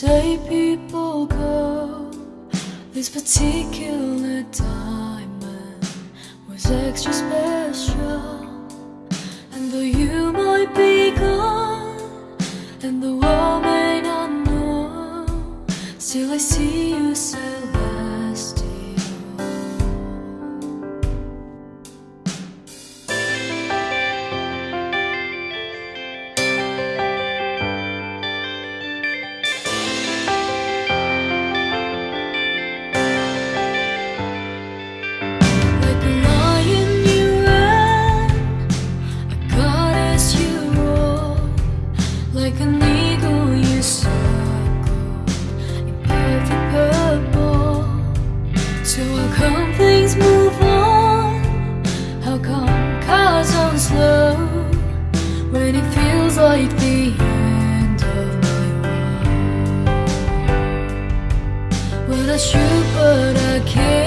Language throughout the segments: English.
say people go This particular diamond was extra special And though you might be gone And the world may not know Still I see you still. slow when it feels like the end of my world. Well, I shoot, but I can't.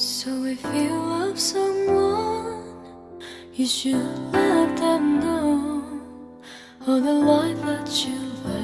So if you love someone, you should let them know all the life that you've.